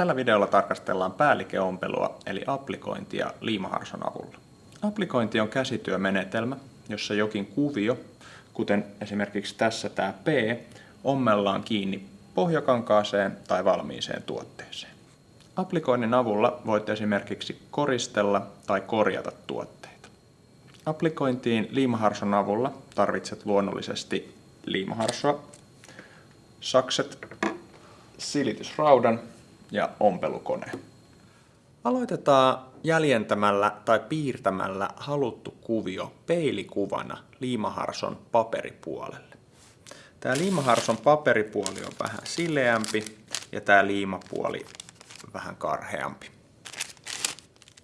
Tällä videolla tarkastellaan päälikeompelua eli applikointia liimaharson avulla. Applikointi on käsityömenetelmä, jossa jokin kuvio, kuten esimerkiksi tässä tämä P, ommellaan kiinni pohjakankaaseen tai valmiiseen tuotteeseen. Applikoinnin avulla voit esimerkiksi koristella tai korjata tuotteita. Applikointiin liimaharson avulla tarvitset luonnollisesti liimaharsoa, sakset, silitysraudan ja ompelukone. Aloitetaan jäljentämällä tai piirtämällä haluttu kuvio peilikuvana liimaharson paperipuolelle. Tämä liimaharson paperipuoli on vähän sileämpi ja tämä liimapuoli vähän karheampi.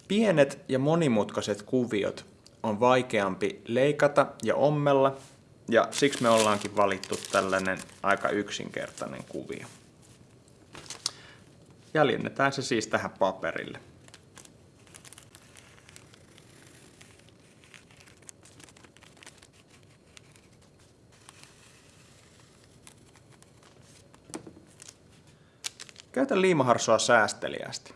Pienet ja monimutkaiset kuviot on vaikeampi leikata ja ommella ja siksi me ollaankin valittu tällainen aika yksinkertainen kuvio. Jäljennetään se siis tähän paperille. Käytä liimaharsoa säästeliästi.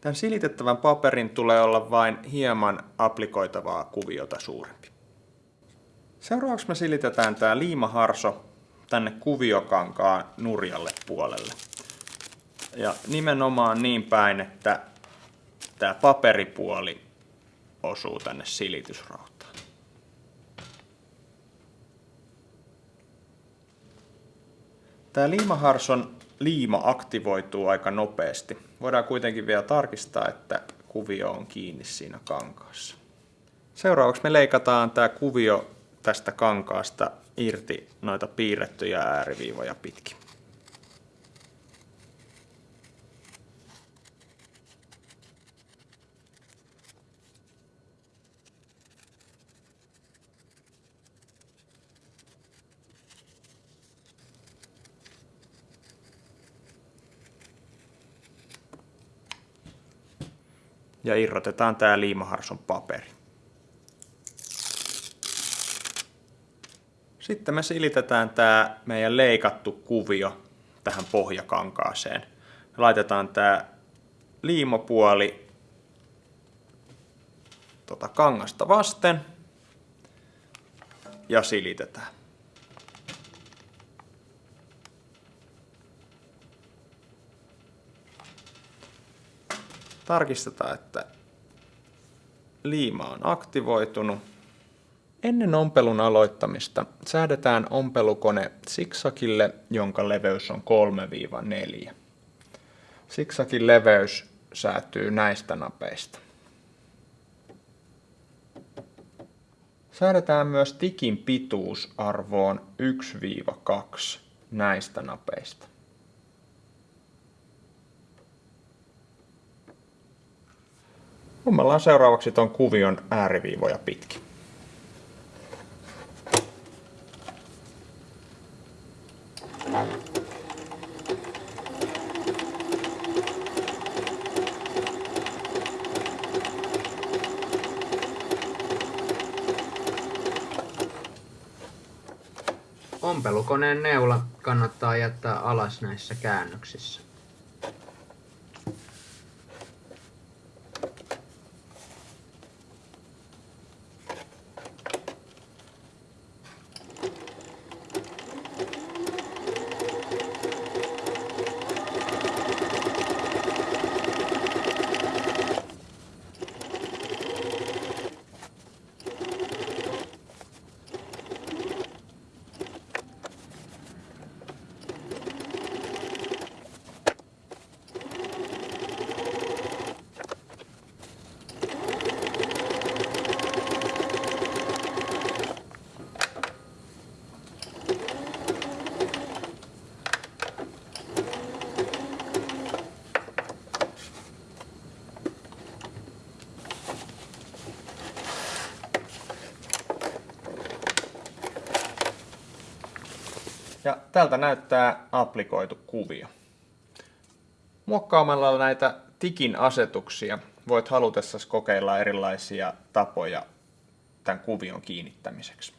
Tämän silitettävän paperin tulee olla vain hieman applikoitavaa kuviota suurempi. Seuraavaksi me silitetään tämä liimaharso tänne kuviokankaan nurjalle puolelle. Ja nimenomaan niin päin, että tämä paperipuoli osuu tänne silitysrautaan. Tämä liimaharson liima aktivoituu aika nopeasti. Voidaan kuitenkin vielä tarkistaa, että kuvio on kiinni siinä kankaassa. Seuraavaksi me leikataan tämä kuvio tästä kankaasta irti noita piirrettyjä ääriviivoja pitkin. Ja irrotetaan tämä liimaharson paperi. Sitten me silitetään tämä meidän leikattu kuvio tähän pohjakankaaseen. Laitetaan tämä liimapuoli tota kangasta vasten ja silitetään. Tarkistetaan, että liima on aktivoitunut. Ennen ompelun aloittamista säädetään ompelukone siksakille, jonka leveys on 3-4. Siksakin leveys säätyy näistä napeista. Säädetään myös tikin pituus arvoon 1-2 näistä napeista. Ommellaan seuraavaksi tuon kuvion ääriviivoja pitkin. Ompelukoneen neula kannattaa jättää alas näissä käännöksissä. Ja tältä näyttää applikoitu kuvio. Muokkaamalla näitä tikin asetuksia voit halutessasi kokeilla erilaisia tapoja tämän kuvion kiinnittämiseksi.